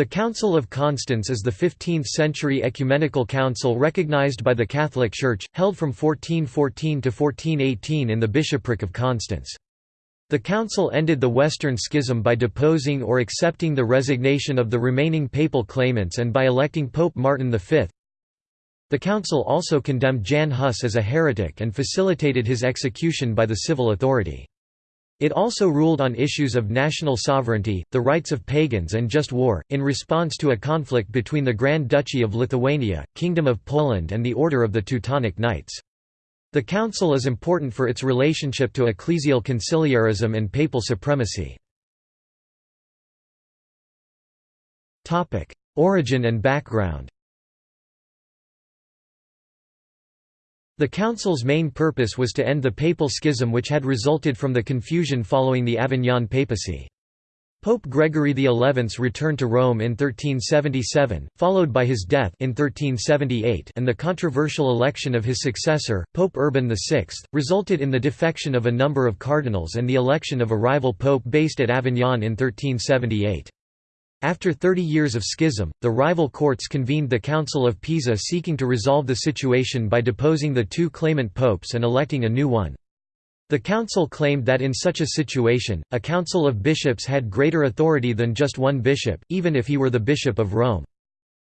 The Council of Constance is the 15th-century ecumenical council recognized by the Catholic Church, held from 1414 to 1418 in the bishopric of Constance. The council ended the Western Schism by deposing or accepting the resignation of the remaining papal claimants and by electing Pope Martin V. The council also condemned Jan Hus as a heretic and facilitated his execution by the civil authority. It also ruled on issues of national sovereignty, the rights of pagans and just war, in response to a conflict between the Grand Duchy of Lithuania, Kingdom of Poland and the Order of the Teutonic Knights. The council is important for its relationship to ecclesial conciliarism and papal supremacy. Origin and background The council's main purpose was to end the papal schism which had resulted from the confusion following the Avignon papacy. Pope Gregory XI's return to Rome in 1377, followed by his death in 1378 and the controversial election of his successor, Pope Urban VI, resulted in the defection of a number of cardinals and the election of a rival pope based at Avignon in 1378. After 30 years of schism, the rival courts convened the Council of Pisa seeking to resolve the situation by deposing the two claimant popes and electing a new one. The council claimed that in such a situation, a council of bishops had greater authority than just one bishop, even if he were the bishop of Rome.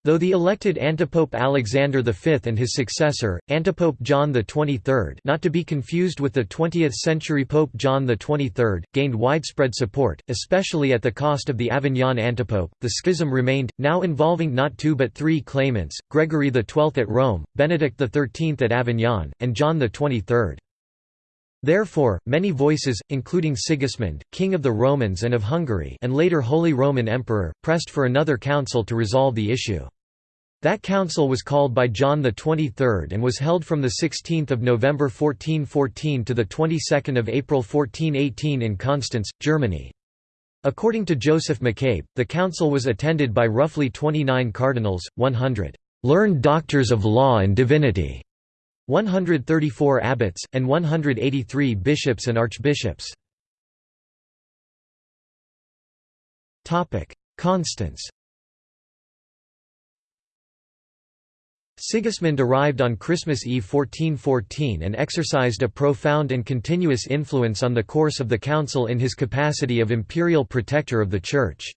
Though the elected antipope Alexander V and his successor, antipope John XXIII not to be confused with the 20th-century Pope John XXIII, gained widespread support, especially at the cost of the Avignon antipope, the schism remained, now involving not two but three claimants, Gregory XII at Rome, Benedict XIII at Avignon, and John XXIII. Therefore, many voices, including Sigismund, king of the Romans and of Hungary and later Holy Roman Emperor, pressed for another council to resolve the issue. That council was called by John XXIII and was held from 16 November 1414 to of April 1418 in Constance, Germany. According to Joseph McCabe, the council was attended by roughly 29 cardinals, 100 «learned doctors of law and divinity», 134 abbots, and 183 bishops and archbishops. Constance Sigismund arrived on Christmas Eve 1414 and exercised a profound and continuous influence on the course of the council in his capacity of imperial protector of the Church.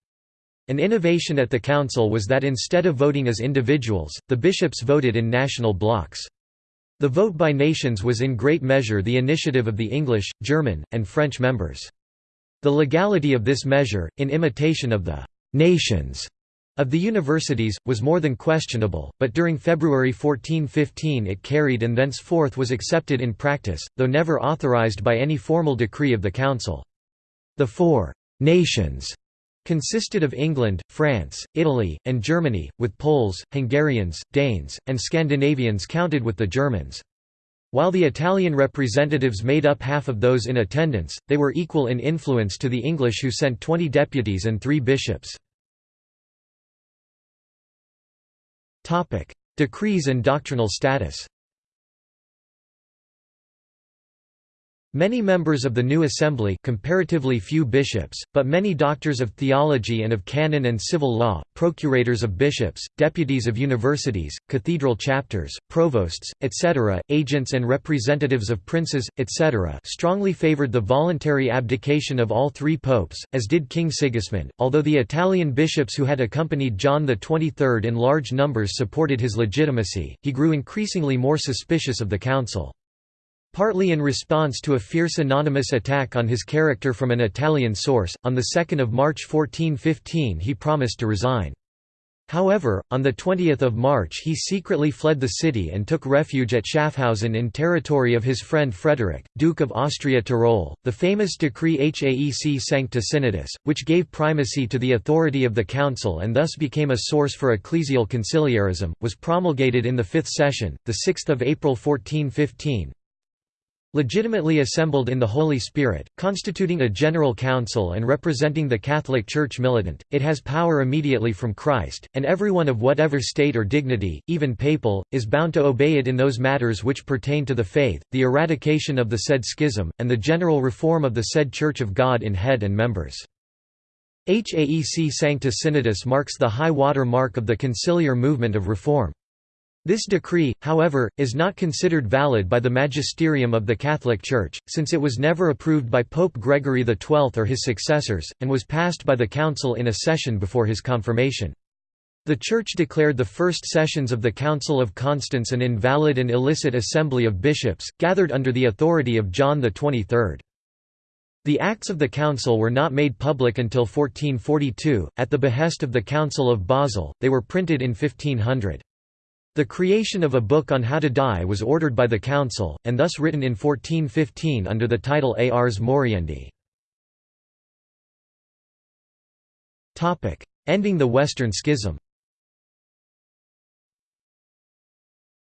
An innovation at the council was that instead of voting as individuals, the bishops voted in national blocks. The vote by nations was in great measure the initiative of the English, German, and French members. The legality of this measure, in imitation of the «nations» of the universities, was more than questionable, but during February 1415 it carried and thenceforth was accepted in practice, though never authorized by any formal decree of the Council. The four «nations» consisted of England, France, Italy, and Germany, with Poles, Hungarians, Danes, and Scandinavians counted with the Germans. While the Italian representatives made up half of those in attendance, they were equal in influence to the English who sent 20 deputies and three bishops. Decrees and doctrinal status Many members of the new assembly comparatively few bishops, but many doctors of theology and of canon and civil law, procurators of bishops, deputies of universities, cathedral chapters, provosts, etc., agents and representatives of princes, etc. strongly favoured the voluntary abdication of all three popes, as did King Sigismund, although the Italian bishops who had accompanied John XXIII in large numbers supported his legitimacy, he grew increasingly more suspicious of the council. Partly in response to a fierce anonymous attack on his character from an Italian source, on 2 March 1415 he promised to resign. However, on 20 March he secretly fled the city and took refuge at Schaffhausen in territory of his friend Frederick, Duke of Austria-Tyrol. The famous decree Haec Sancta Synodus, which gave primacy to the authority of the council and thus became a source for ecclesial conciliarism, was promulgated in the fifth session, 6 April 1415, legitimately assembled in the Holy Spirit, constituting a general council and representing the Catholic Church militant, it has power immediately from Christ, and everyone of whatever state or dignity, even papal, is bound to obey it in those matters which pertain to the faith, the eradication of the said schism, and the general reform of the said Church of God in head and members. Haec Sancta Synodus marks the high water mark of the conciliar movement of reform. This decree, however, is not considered valid by the magisterium of the Catholic Church, since it was never approved by Pope Gregory XII or his successors, and was passed by the Council in a session before his confirmation. The Church declared the first sessions of the Council of Constance an invalid and illicit assembly of bishops, gathered under the authority of John XXIII. The acts of the council were not made public until 1442, at the behest of the Council of Basel, they were printed in 1500. The creation of a book on how to die was ordered by the council, and thus written in 1415 under the title Ars Moriendi. Ending the Western Schism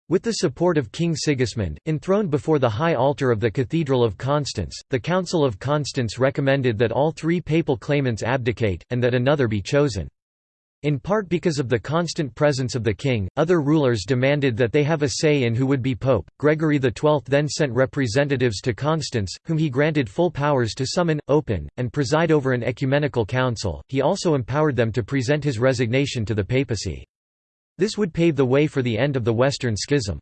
With the support of King Sigismund, enthroned before the high altar of the Cathedral of Constance, the Council of Constance recommended that all three papal claimants abdicate, and that another be chosen. In part because of the constant presence of the king, other rulers demanded that they have a say in who would be pope. Gregory XII then sent representatives to Constance, whom he granted full powers to summon, open, and preside over an ecumenical council. He also empowered them to present his resignation to the papacy. This would pave the way for the end of the Western Schism.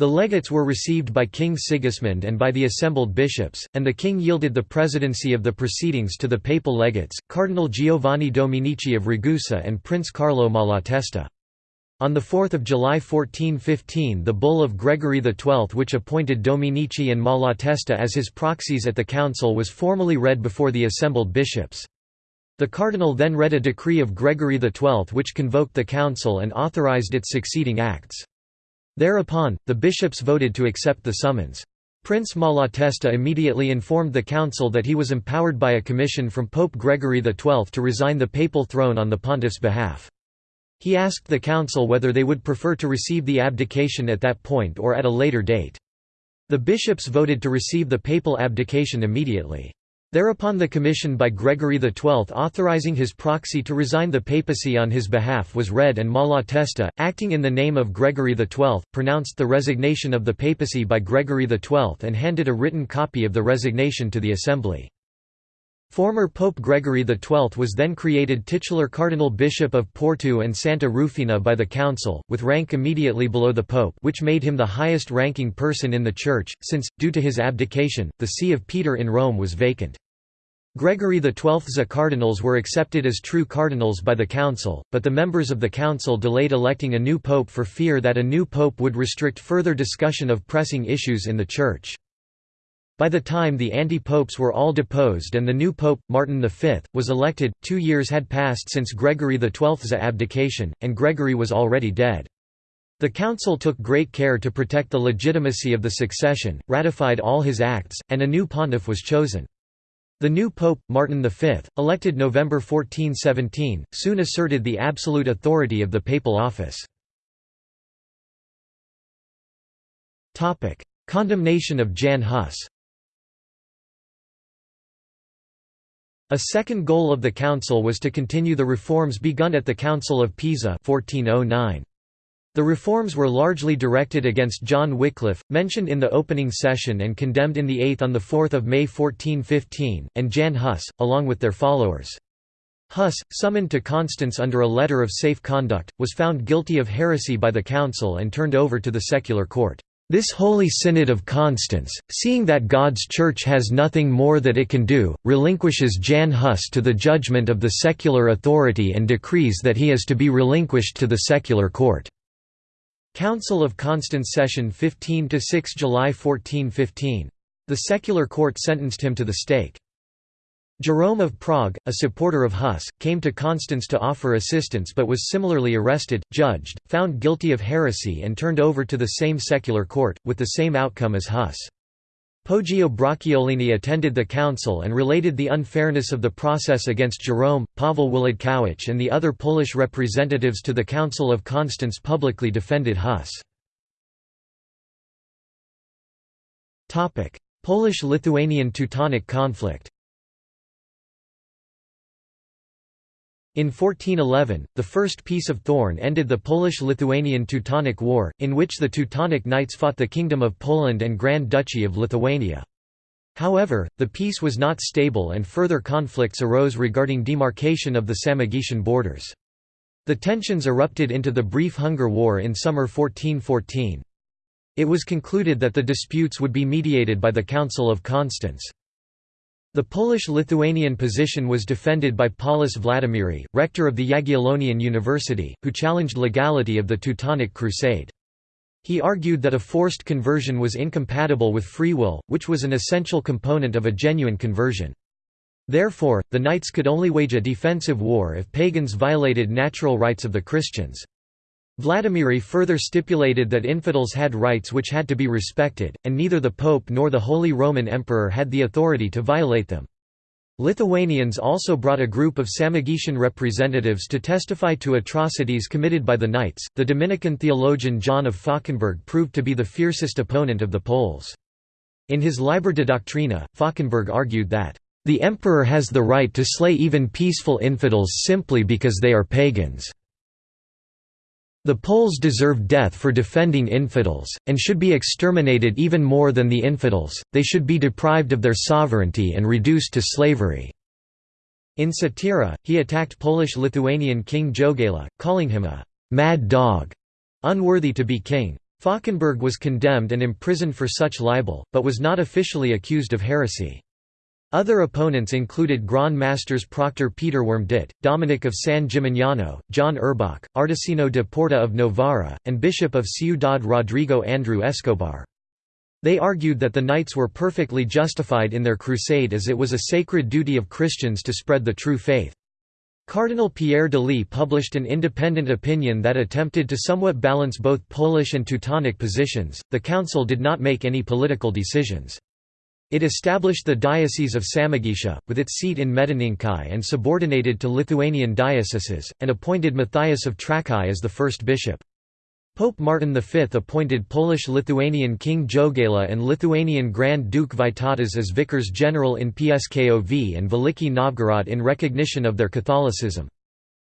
The legates were received by King Sigismund and by the assembled bishops, and the king yielded the presidency of the proceedings to the papal legates, Cardinal Giovanni Dominici of Ragusa and Prince Carlo Malatesta. On 4 July 1415 the bull of Gregory XII which appointed Dominici and Malatesta as his proxies at the council was formally read before the assembled bishops. The cardinal then read a decree of Gregory XII which convoked the council and authorized its succeeding acts. Thereupon, the bishops voted to accept the summons. Prince Malatesta immediately informed the council that he was empowered by a commission from Pope Gregory XII to resign the papal throne on the pontiff's behalf. He asked the council whether they would prefer to receive the abdication at that point or at a later date. The bishops voted to receive the papal abdication immediately. Thereupon the commission by Gregory XII authorizing his proxy to resign the papacy on his behalf was read and Malatesta, acting in the name of Gregory XII, pronounced the resignation of the papacy by Gregory XII and handed a written copy of the resignation to the assembly. Former Pope Gregory XII was then created titular Cardinal Bishop of Porto and Santa Rufina by the Council, with rank immediately below the Pope which made him the highest-ranking person in the Church, since, due to his abdication, the See of Peter in Rome was vacant. Gregory XII's cardinals were accepted as true cardinals by the Council, but the members of the Council delayed electing a new pope for fear that a new pope would restrict further discussion of pressing issues in the Church. By the time the anti-popes were all deposed and the new pope, Martin V, was elected, two years had passed since Gregory XII's abdication, and Gregory was already dead. The council took great care to protect the legitimacy of the succession, ratified all his acts, and a new pontiff was chosen. The new pope, Martin V, elected November 1417, soon asserted the absolute authority of the papal office. Condemnation of Jan Hus A second goal of the council was to continue the reforms begun at the Council of Pisa 1409. The reforms were largely directed against John Wycliffe, mentioned in the opening session and condemned in the Eighth on 4 May 1415, and Jan Hus, along with their followers. Hus, summoned to Constance under a letter of safe conduct, was found guilty of heresy by the council and turned over to the secular court. This Holy Synod of Constance, seeing that God's Church has nothing more that it can do, relinquishes Jan Hus to the judgment of the secular authority and decrees that he is to be relinquished to the secular court. Council of Constance Session 15–6 July 1415. The secular court sentenced him to the stake. Jerome of Prague, a supporter of Hus, came to Constance to offer assistance but was similarly arrested, judged, found guilty of heresy and turned over to the same secular court, with the same outcome as Hus. Poggio Bracciolini attended the council and related the unfairness of the process against Jerome, Pavel Włodkowicz and the other Polish representatives to the Council of Constance publicly defended Hus. Polish-Lithuanian Teutonic conflict In 1411, the First Peace of Thorn ended the Polish-Lithuanian Teutonic War, in which the Teutonic Knights fought the Kingdom of Poland and Grand Duchy of Lithuania. However, the peace was not stable and further conflicts arose regarding demarcation of the Samogitian borders. The tensions erupted into the brief Hunger War in summer 1414. It was concluded that the disputes would be mediated by the Council of Constance. The Polish-Lithuanian position was defended by Paulus Vladimiri, rector of the Jagiellonian University, who challenged legality of the Teutonic Crusade. He argued that a forced conversion was incompatible with free will, which was an essential component of a genuine conversion. Therefore, the knights could only wage a defensive war if pagans violated natural rights of the Christians. Vladimiri further stipulated that infidels had rights which had to be respected, and neither the Pope nor the Holy Roman Emperor had the authority to violate them. Lithuanians also brought a group of Samogitian representatives to testify to atrocities committed by the Knights. The Dominican theologian John of Falkenberg proved to be the fiercest opponent of the Poles. In his Liber de Doctrina, Falkenberg argued that, the emperor has the right to slay even peaceful infidels simply because they are pagans. The Poles deserve death for defending infidels, and should be exterminated even more than the infidels, they should be deprived of their sovereignty and reduced to slavery." In Satira, he attacked Polish-Lithuanian King Jogaila, calling him a «mad dog», unworthy to be king. Falkenberg was condemned and imprisoned for such libel, but was not officially accused of heresy. Other opponents included Grand Masters Proctor Peter Wormditt, Dominic of San Gimignano, John Urbach, Artesino de Porta of Novara, and Bishop of Ciudad Rodrigo Andrew Escobar. They argued that the knights were perfectly justified in their crusade as it was a sacred duty of Christians to spread the true faith. Cardinal Pierre d'Ailly published an independent opinion that attempted to somewhat balance both Polish and Teutonic positions. The council did not make any political decisions. It established the Diocese of Samogitia, with its seat in Medininkai and subordinated to Lithuanian dioceses, and appointed Matthias of Trakai as the first bishop. Pope Martin V appointed Polish-Lithuanian King Jogaila and Lithuanian Grand Duke Vytautas as vicars general in Pskov and Veliki Novgorod in recognition of their Catholicism.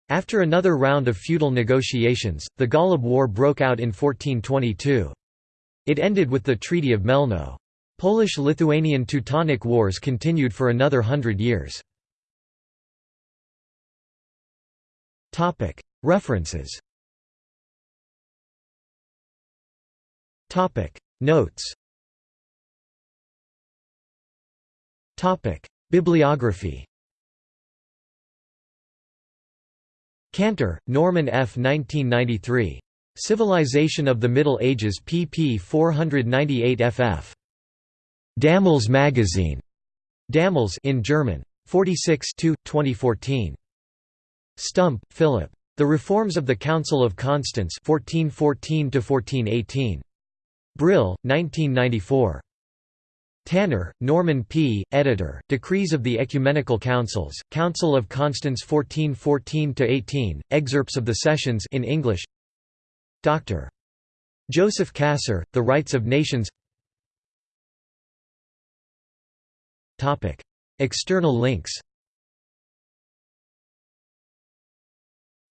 After another round of feudal negotiations, the Golub War broke out in 1422. It ended with the Treaty of Melno. Polish-Lithuanian Teutonic Wars continued for another hundred years. References Notes Bibliography Cantor, Norman F. 1993. Civilization of the Middle Ages pp 498 ff. Damals magazine. Damals in German. 46 2014. Stump, Philip. The Reforms of the Council of Constance 1414 1418. Brill, 1994. Tanner, Norman P., editor, Decrees of the Ecumenical Councils, Council of Constance 1414–18, excerpts of the sessions in English Dr. Joseph Kasser, The Rights of Nations External links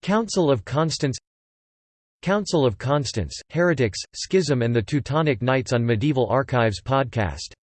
Council of Constance Council of Constance, Heretics, Schism and the Teutonic Knights on Medieval Archives podcast